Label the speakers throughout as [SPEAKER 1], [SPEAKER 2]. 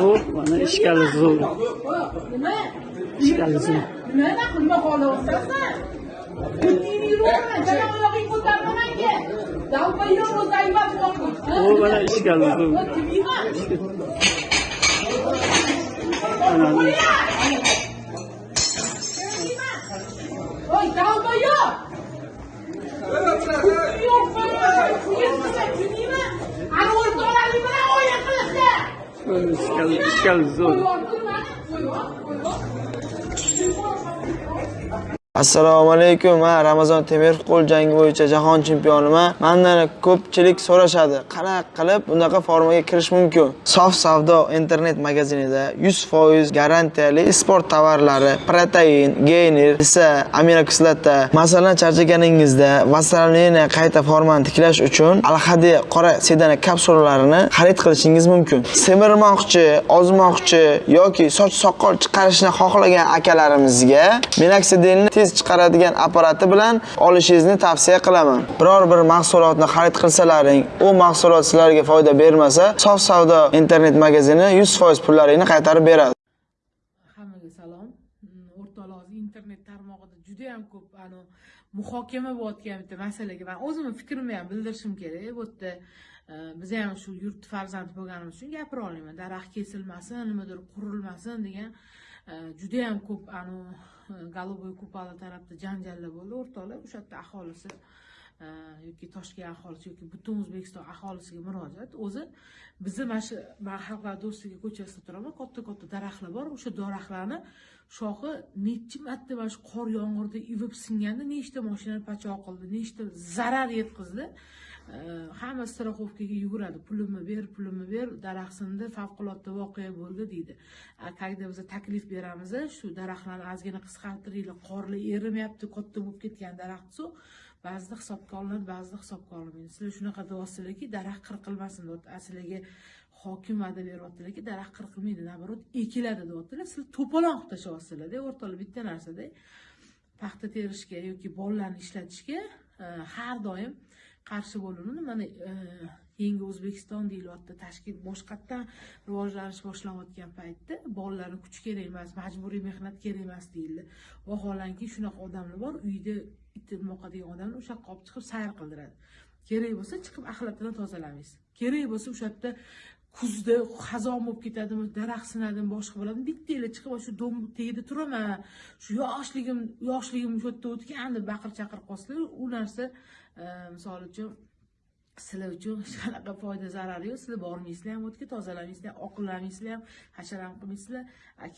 [SPEAKER 1] شوف وانا اشكال
[SPEAKER 2] الزول اشكال الزول هو وانا اشكال الزول انا
[SPEAKER 1] 这样子做
[SPEAKER 3] assalomu alaykum man ramazon temirov qo'l jangi bo'yicha jahon chempioniman mandan ko'pchilik so'rashadi. Qanaqa qilib bunaqa formaga kirish mumkin? Sof savdo internet magazinida 100% garantiyali sport tovarlari protein geyner esa aminokislota masalan charchaganingizda vassaliniya qayta formani tiklash uchun alhadi qora sedana kapsulalarini xarid qilishingiz mumkin. Semirmoqchi ozmoqchi yoki soch soqol chiqarishni xohlagan akalarimizga minoksidelni tez chiqaradigan apparati bilan olishingizni tavsiya qilaman. Biror bir mahsulotni xarid qilsalaring u mahsulot sizlarga foyda bermasa sof savdo internet magazini 100% pullaringni qaytarib beradi.
[SPEAKER 2] Hammaga salom. Mm, internet tarmog'ida juda yam ko'p ani muhokama bo'layotgan bitta masalaga man o'zimni fikrimni ham bildirishim kerak. Bu yerda e, biz ham shu yurt farzandi bo'lganimiz uchun gapira olaman daraxt kesilmasin nimadir qurilmasin degan Э, judayam juda ko'p anu э, golubой kupala tarafda janjallar bo'ldi. O'rtoqlar o'sha yerda aholisi yoki toshkent aholisi yoki butun o'zbekiston aholisiga murojaat o'zi bizni mana shu man xalqlar do'stligi ko'chasida turaman katta katta daraxtlar bor o'sha daraxtlarni shoxi nechi marta mana shu qor yomg'irda ivib singanda nechta moshinani pachoq qildi nechta zarar yetkazdi hamma страховкаga yuguradi pulimni ber pulimni ber daraxt sindi favqulodda voqea bo'ldi deydi A, когда biz taklif beramiz shu daraxtlarni ozgina qisqartiringlar qorlar erimayapti katta bo'lib ketgan daraxt ba'zida hisobga olinadi ba'zida hisobga olinmaydi sizlar shunaqa deyapsizlarki daraxt qirqilmasin deyapti. Sizlarga hokim va'da beryaptilarki daraxt qirqilmaydi наоборот ekiladi deyaptilar. Sizlar to'polon qilib tashlayapsizlarda e, o'rtoqlar bitta narsada e, paxta terishga yoki bollarni ishlatishga e, har doim qarshi bo'linadi mana yangi o'zbekiston deyilyapti. Tashkil boshqatdan rivojlanish boshlanayotgan paytda bolalarni kuch kerak emas majburiy mehnat kerak emas deyildi. Vaholanki shunaqa odamlar bor uyda it degan odamni o'sha yoqqa olib chiqib sayr qildiradi. Kerak bo'lsa chiqib axlatini tozalamaysiz. Kerak bo'lsa o'sha yerda kuzda xazon bo'lib ketadimi daraxt sinadimi boshqa bo'ladimi bittanglar chiqib shu dom tagida turaman. Shu yoshligim yoshligim shu yerda o'tgan deb baqir chaqir qolsalar u narsa e, misol uchun sizlar uchun hech qanaqa foyda zarari yo'q. Sizlar bormaysizlar ham o'tga tozalamaysizlar oqillamaysizlar ham hashar ham qilmaysizlar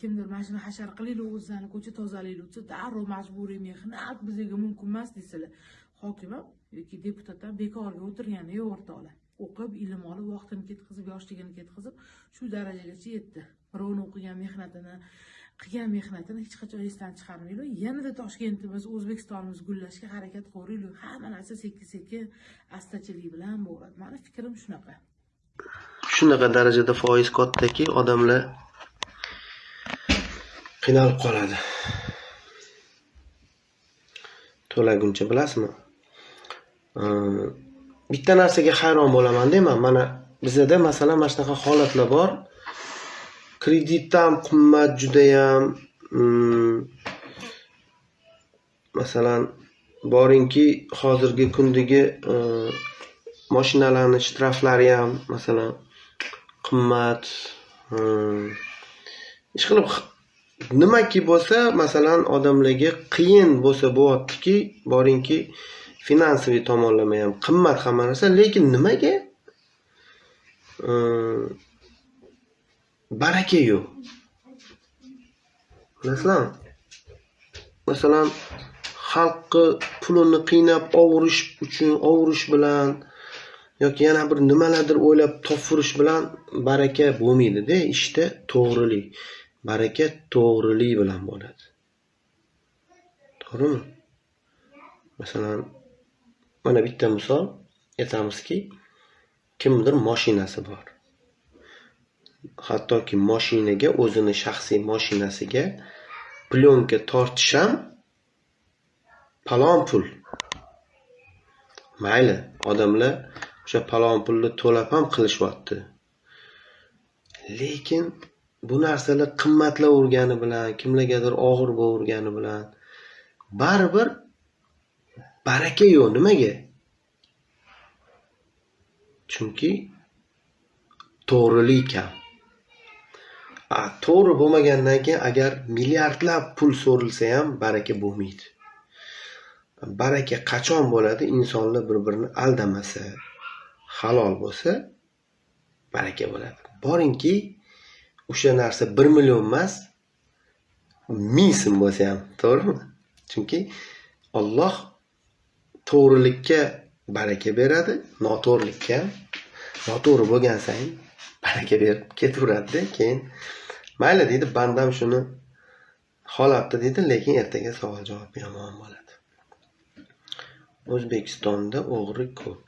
[SPEAKER 2] kimdir mana shuni hashar qilinglar o'zlarni ko'cha tozalanglar desa darrov majburiy mehnat bizaga mumkin emas deysizlar hokim ham yoki deputat ham bekorga o'tirgani yo'q o'rtoqlar o'qib ilm olib vaqtini ketkazib yoshligini ketkazib shu darajagacha yetdi. Birovni o'qigan mehnatini qilgan mehnatini hech qachon esdan chiqarmaylik yanada toshkentimiz o'zbekistonimiz gullashga harakat qilaveraylik hamma narsa sekin sekin astachilik bilan bo'ladi mani fikrim shunaqa.
[SPEAKER 4] Shunaqa darajada foiz kattaki odamlar qiynalib qoladi. To'laguncha bilasizmi? Bitta narsaga hayron bo'lamanda man mana bizada masalan mana shunaqa holatlar bor. Kreditda ham qimmat judayam mm, masalan boringki hozirgi kundagi e, moshinalarni shtraflari ham masalan qimmat e, ishqilib nimaki bo'lsa masalan odamlarga qiyin bo'lsa bo'lyaptiki boringki finansoviy tomonlama ham qimmat hamma narsa lekin nimaga? E, baraka yo'q bilasizlarmi masalan xalqni pulini qiynab ovurish uchun ovurish bilan yoki yana bir nimalardir o'ylab topverish bilan baraka bo'lmaydida ishda to'g'rilik baraka to'g'rilik bilan bo'ladi. To'g'rimi? Masalan mana bitta misol aytamizki kimdir moshinasi bor. Hattoki moshinaga o'zini shaxsiy moshinasiga plyonka tortish ham palon pul. Mayli odamlar o'sha palon pulni to'lab ham qilishyapti lekin bu narsalar qimmatlavergani bilan kimlargadir og'ir bo'lavergani bilan baribir baraka yo'q. Nimaga? Chunki to'g'rilik kam to'g'ri bo'lmagandan keyin agar milliardlab pul so'rilsa ham baraka bo'lmaydi. Baraka qachon bo'ladi? Insonlar bir birini aldamasa halol bo'lsa baraka bo'ladi. Boringki o'sha narsa bir million emas ming so'm bo'lsa ham to'g'rimi? Chunki olloh to'g'rilikka baraka beradi noto'g'rilikka noto'g'ri bo'lgan sayin baraka berib ketaveradida keyin mayli deydi bandam shuni xohlabdi deydi lekin ertaga savol javob yomon bo'ladi. O'zbekistonda o'g'ri ko'p.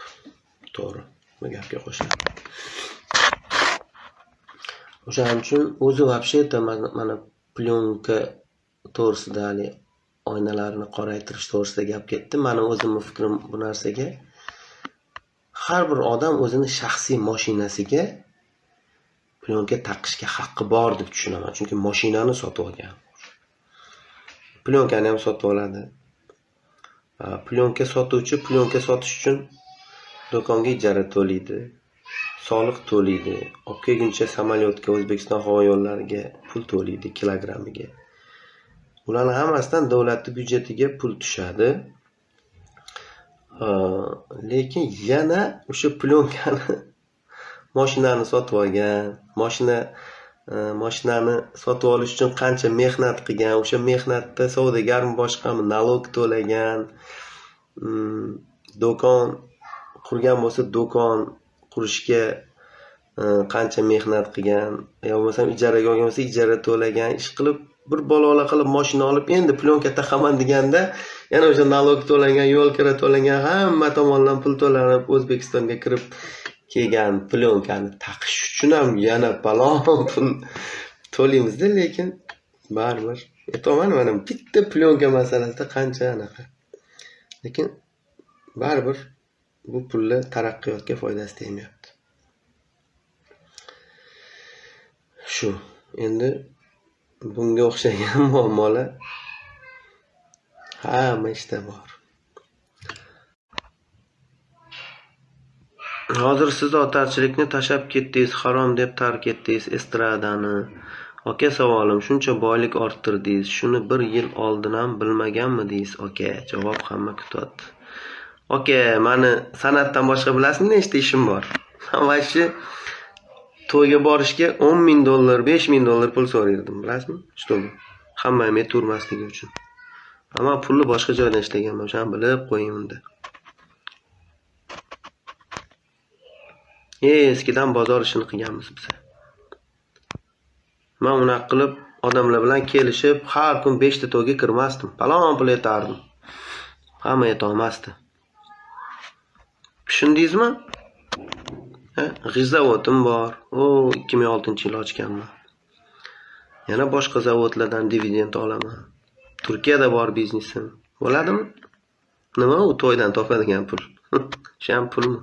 [SPEAKER 4] To'g'ri bu gapga qo'shilaman o'shaning uchun o'zi вообще это mana plyonka to'g'risida haligi oynalarni qoraytirish to'g'risida gap ketdi. Mani o'zimni fikrim bu narsaga har bir odam o'zini shaxsiy mashinasiga plyonka taqishga haqqi bor deb tushunaman. Chunki mashinani sotib olgan. Plyonkani ham sotib oladi. Plyonka sotuvchi plyonka sotish uchun do'konga ijara to'laydi soliq to'laydi olib kelguncha samolyotga o'zbekiston havo yo'llariga pul to'laydi kilogrammiga bularni hammasidan davlatni byudjetiga pul tushadi. Lekin yana o'sha plyonkani moshinani sotib olgan moshina e, moshinani sotib olish uchun qancha mehnat qilgan o'sha mehnatda savdogarmi boshqami nalog to'lagan mm, do'kon qurgan bo'lsa do'kon qurishga e, qancha mehnat qilgan yo bo'lmasam ijaraga olgan bo'lsa ijara to'lagan ish qilib bir balola qilib moshina olib endi plyonka taqaman deganda yana o'sha nalog to'langan yo'l kira to'langan hamma tomondan pul to'lanib o'zbekistonga kirib kelgan plyonkani taqish uchun ham yana balon pul to'laymizda lekin baribir aytyapman mana bitta plyonka masalasida qancha anaqa. Lekin baribir bu pulni taraqqiyotga foydasi tegmayapti. Shu endi bunga o'xshagan muammolar hamma ishda bor. Hozir siz otarchilikni tashlab ketdingiz harom deb tark etdingiz estradani. Aka savolim shuncha boylik orttirdingiz. Shuni bir yil oldin ham bilmaganmidingiz aka javob hamma kutyapti aka mani san'atdan boshqa bilasizmi? Nechta ishim bor? Va shu to'yga borishga o'n ming dollar besh ming dollar pul so'raydim bilasizmi? Что hamma men turmasligi uchun. Ammo pulni boshqa joydan ishlaganman o'shani bilib qo'ying unda. Eskidan bozor ishini qilganmiz biz. Man unaqa qilib odamlar bilan kelishib har kun beshta to'yga kirmasdim. Palon pul aytardim hamma yetolmasdi. Tushundingizmi? G'isht zavodim bor. U ikki ming oltinchi yil ochganman. Yana boshqa zavodlardan dividend olaman. Turkiyada bor biznesim. Bo'ladimi? Nima u to'ydan topadigan pul? Shu ham pulmi?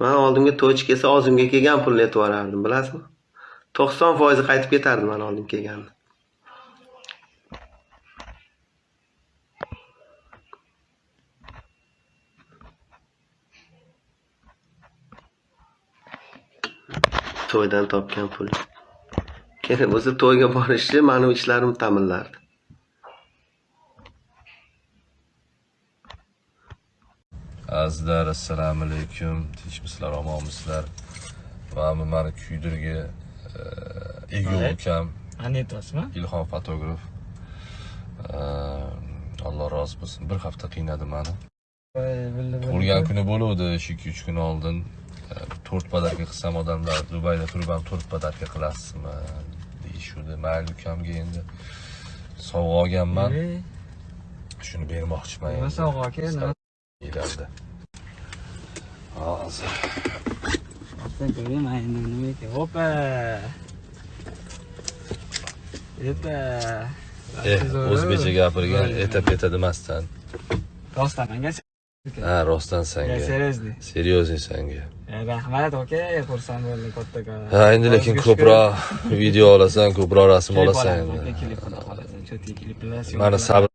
[SPEAKER 4] Man oldimga to'ychi kelsa og'zimga kelgan pulni aytib yuborardim bilasizmi? To'qson foizi qaytib ketardi mani oldimga kelganda. To'ydan topgan pul. Keyin o'zi to'yga borishni mani ishlarim ta'minlardi
[SPEAKER 5] azizlar assalomu alaykum. Tinchmisizlar omonmisizlar. Mana mani kuydirgi ego ukam.
[SPEAKER 1] Anetosmi?
[SPEAKER 5] ilhom fotograf. Alloh rozi bo'lsin. Bir hafta qiynadi mani. Tug'ilgan kuni bo'luvdi. Shu ikki uch kun oldin. E, to'rt podarka qilsam odamlar dubayda turib ham to'rt podarka qilasizmi? Deyishuvdi. Mayli ukamga endi. Sovg'a olganman. Shuni bermoqchiman
[SPEAKER 1] Nima sovg'a aka?
[SPEAKER 5] Yillarda. hozir
[SPEAKER 1] Sen ko'ring, mana endi nima ekan? Opa! Eta.
[SPEAKER 5] eh o'zbekcha gapirgan eta peta demasdan
[SPEAKER 1] Rostdan menga
[SPEAKER 5] ha rostdan sanga
[SPEAKER 1] seriously.
[SPEAKER 5] серьезный sanga
[SPEAKER 1] rahmat aka xursand bo'ldim kattakon
[SPEAKER 5] ha endi lekin ko'proq video olasan ko'proq rasm olasan mani sabr